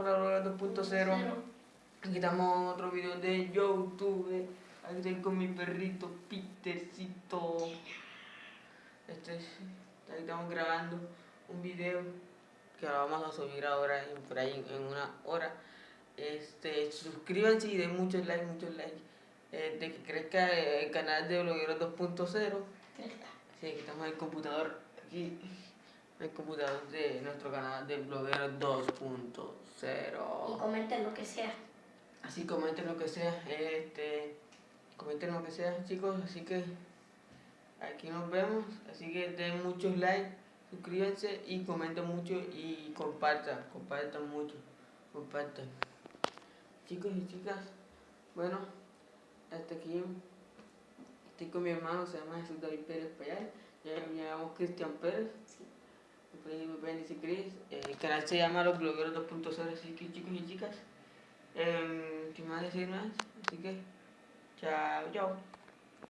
Hola, Hola 2.0. Aquí estamos en otro video de YouTube. Aquí estoy con mi perrito Petercito. Este, aquí estamos grabando un video que lo vamos a subir ahora en, por ahí en una hora. Este, suscríbanse y den muchos likes, muchos likes. Eh, de que crezca el canal de Blogueros 2.0. Sí, aquí estamos en el computador. Aquí el computador de nuestro canal de Blogueros 2.0. Y comenten lo que sea. Así comenten lo que sea, este, comenten lo que sea chicos, así que aquí nos vemos, así que den muchos likes, suscríbanse y comenten mucho y compartan, compartan mucho, compartan. Chicos y chicas, bueno, hasta aquí estoy con mi hermano, se llama Jesús David Pérez Payal, ya me llamo Cristian Pérez. Me pueden decir Chris, el canal se llama Los Blogueros 2.0, así que chicos y chicas, eh, sin más decir más, así que chao, chao.